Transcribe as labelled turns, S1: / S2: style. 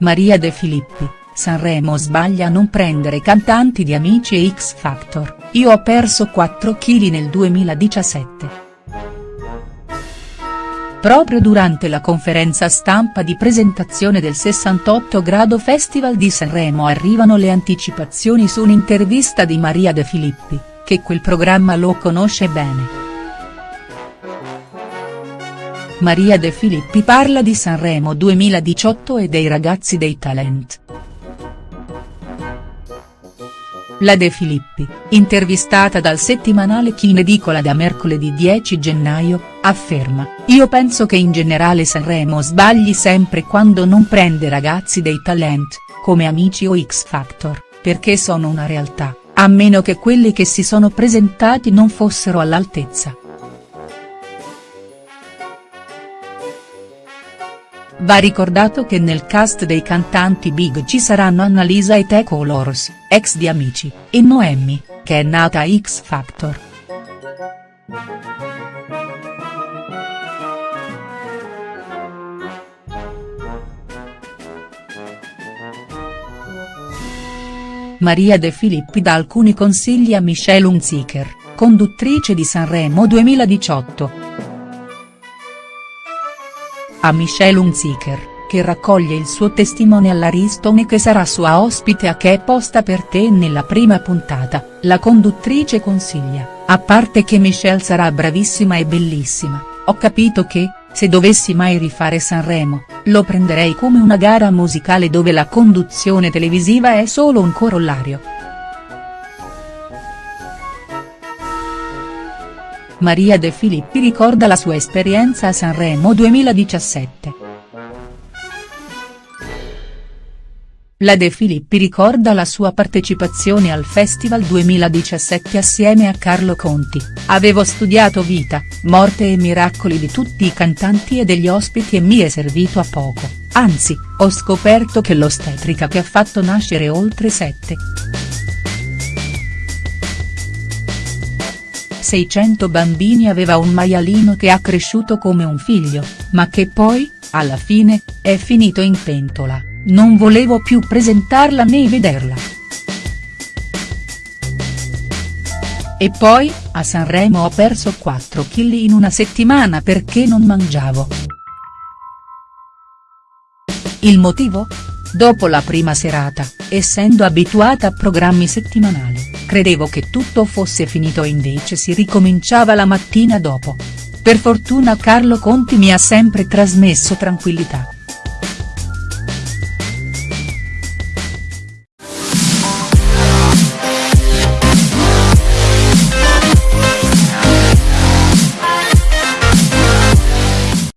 S1: Maria De Filippi, Sanremo sbaglia a non prendere cantanti di Amici e X Factor, io ho perso 4 kg nel 2017. Proprio durante la conferenza stampa di presentazione del 68 Grado Festival di Sanremo arrivano le anticipazioni su un'intervista di Maria De Filippi, che quel programma lo conosce bene. Maria De Filippi parla di Sanremo 2018 e dei ragazzi dei talent. La De Filippi, intervistata dal settimanale Chi in edicola da mercoledì 10 gennaio, afferma, io penso che in generale Sanremo sbagli sempre quando non prende ragazzi dei talent, come Amici o X Factor, perché sono una realtà, a meno che quelli che si sono presentati non fossero all'altezza. Va ricordato che nel cast dei cantanti big ci saranno Annalisa e Teco Lors, ex di Amici, e Noemi, che è nata a X Factor. Maria De Filippi dà alcuni consigli a Michelle Hunziker, conduttrice di Sanremo 2018 a Michelle Hunziker, che raccoglie il suo testimone all'Ariston e che sarà sua ospite a Che è posta per te nella prima puntata, la conduttrice consiglia, a parte che Michelle sarà bravissima e bellissima, ho capito che, se dovessi mai rifare Sanremo, lo prenderei come una gara musicale dove la conduzione televisiva è solo un corollario. Maria De Filippi ricorda la sua esperienza a Sanremo 2017. La De Filippi ricorda la sua partecipazione al Festival 2017 assieme a Carlo Conti, avevo studiato vita, morte e miracoli di tutti i cantanti e degli ospiti e mi è servito a poco, anzi, ho scoperto che l'ostetrica che ha fatto nascere oltre sette. 600 bambini aveva un maialino che ha cresciuto come un figlio, ma che poi, alla fine, è finito in pentola, non volevo più presentarla né vederla. E poi, a Sanremo ho perso 4 kg in una settimana perché non mangiavo. Il motivo? Dopo la prima serata, essendo abituata a programmi settimanali, credevo che tutto fosse finito e invece si ricominciava la mattina dopo. Per fortuna Carlo Conti mi ha sempre trasmesso tranquillità.